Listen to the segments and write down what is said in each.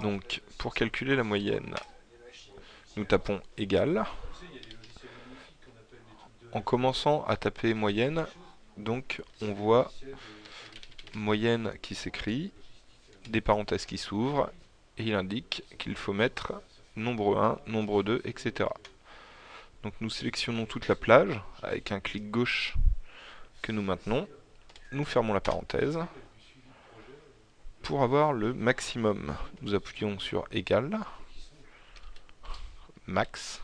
Donc, pour calculer la moyenne, nous tapons égal. En commençant à taper moyenne, donc on voit moyenne qui s'écrit, des parenthèses qui s'ouvrent, et il indique qu'il faut mettre nombre 1, nombre 2, etc. Donc nous sélectionnons toute la plage avec un clic gauche que nous maintenons. Nous fermons la parenthèse. Pour avoir le maximum, nous appuyons sur égal, max,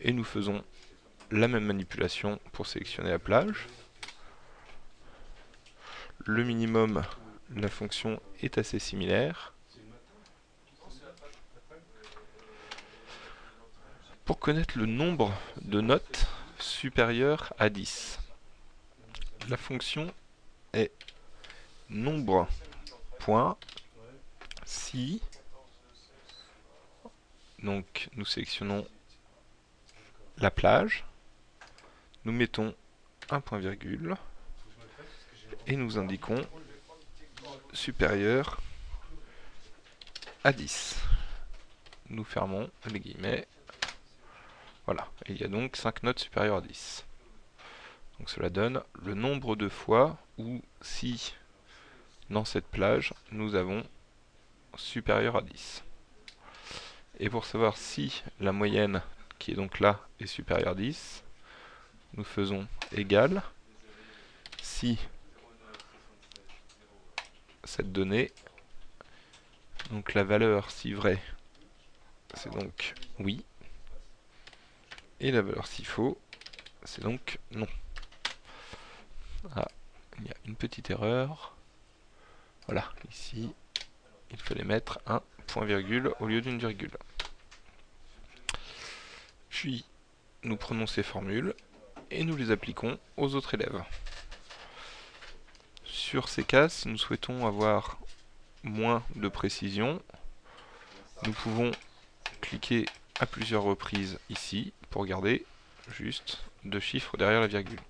et nous faisons la même manipulation pour sélectionner la plage. Le minimum, la fonction est assez similaire. Pour connaître le nombre de notes supérieur à 10, la fonction est nombre point si donc nous sélectionnons la plage, nous mettons un point virgule et nous indiquons supérieur à 10. Nous fermons les guillemets. Voilà, il y a donc 5 notes supérieures à 10. Donc cela donne le nombre de fois où si dans cette plage nous avons supérieur à 10. Et pour savoir si la moyenne qui est donc là est supérieure à 10, nous faisons égal si cette donnée, donc la valeur si vrai, c'est donc oui, et la valeur si faux, c'est donc non. Ah, il y a une petite erreur. Voilà, ici, il fallait mettre un point virgule au lieu d'une virgule. Puis, nous prenons ces formules et nous les appliquons aux autres élèves. Sur ces cas, si nous souhaitons avoir moins de précision, nous pouvons cliquer à plusieurs reprises ici pour garder juste deux chiffres derrière la virgule.